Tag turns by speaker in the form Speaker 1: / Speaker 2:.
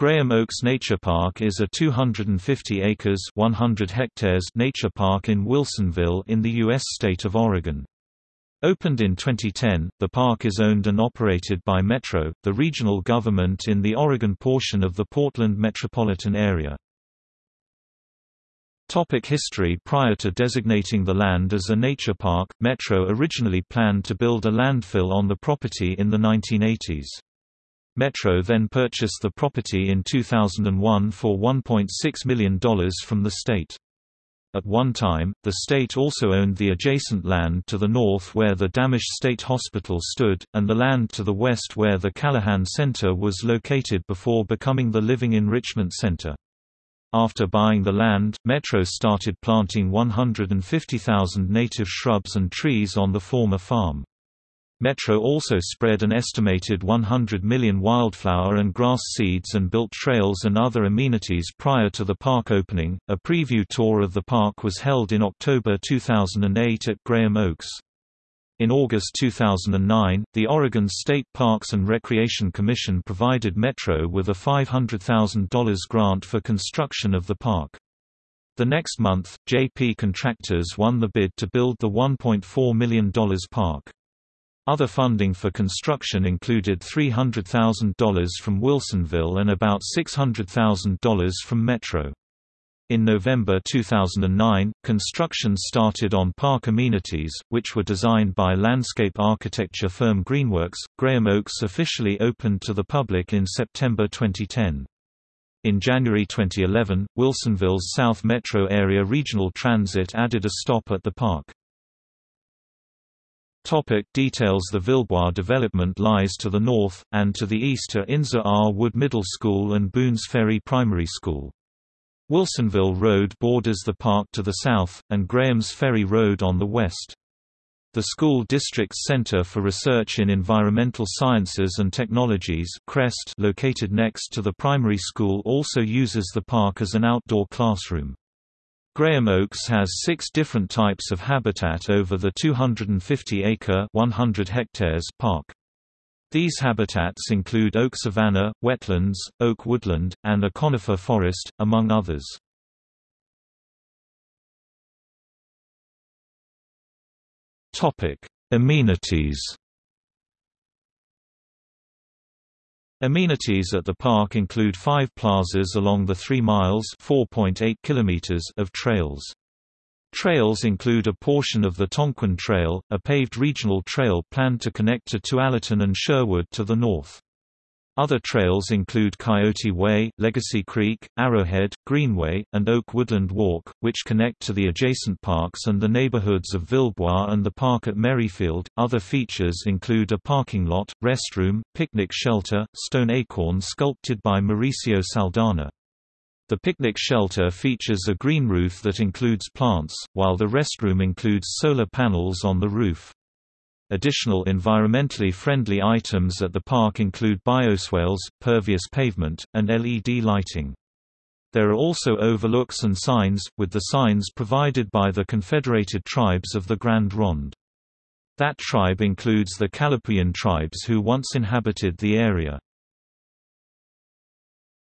Speaker 1: Graham Oaks Nature Park is a 250 acres 100 hectares nature park in Wilsonville in the U.S. state of Oregon. Opened in 2010, the park is owned and operated by Metro, the regional government in the Oregon portion of the Portland metropolitan area. Topic history Prior to designating the land as a nature park, Metro originally planned to build a landfill on the property in the 1980s. Metro then purchased the property in 2001 for $1.6 million from the state. At one time, the state also owned the adjacent land to the north where the Dammasch State Hospital stood, and the land to the west where the Callahan Center was located before becoming the Living Enrichment Center. After buying the land, Metro started planting 150,000 native shrubs and trees on the former farm. Metro also spread an estimated 100 million wildflower and grass seeds and built trails and other amenities prior to the park opening. A preview tour of the park was held in October 2008 at Graham Oaks. In August 2009, the Oregon State Parks and Recreation Commission provided Metro with a $500,000 grant for construction of the park. The next month, JP Contractors won the bid to build the $1.4 million park. Other funding for construction included $300,000 from Wilsonville and about $600,000 from Metro. In November 2009, construction started on park amenities, which were designed by landscape architecture firm Greenworks. Graham Oaks officially opened to the public in September 2010. In January 2011, Wilsonville's South Metro Area Regional Transit added a stop at the park. Topic details The Villebois development lies to the north, and to the east are Inza R. Wood Middle School and Boones Ferry Primary School. Wilsonville Road borders the park to the south, and Graham's Ferry Road on the west. The school district's Center for Research in Environmental Sciences and Technologies CREST located next to the primary school also uses the park as an outdoor classroom. Graham Oaks has six different types of habitat over the 250-acre 100 hectares park. These habitats include oak savanna, wetlands, oak woodland, and a conifer forest, among others. Amenities Amenities at the park include five plazas along the 3 miles of trails. Trails include a portion of the Tonquin Trail, a paved regional trail planned to connect to Tualatin and Sherwood to the north. Other trails include Coyote Way, Legacy Creek, Arrowhead, Greenway, and Oak Woodland Walk, which connect to the adjacent parks and the neighborhoods of Villebois and the park at Merrifield. Other features include a parking lot, restroom, picnic shelter, stone acorn sculpted by Mauricio Saldana. The picnic shelter features a green roof that includes plants, while the restroom includes solar panels on the roof. Additional environmentally friendly items at the park include bioswales, pervious pavement, and LED lighting. There are also overlooks and signs, with the signs provided by the Confederated Tribes of the Grand Ronde. That tribe includes the Kalapuyan tribes who once inhabited the area.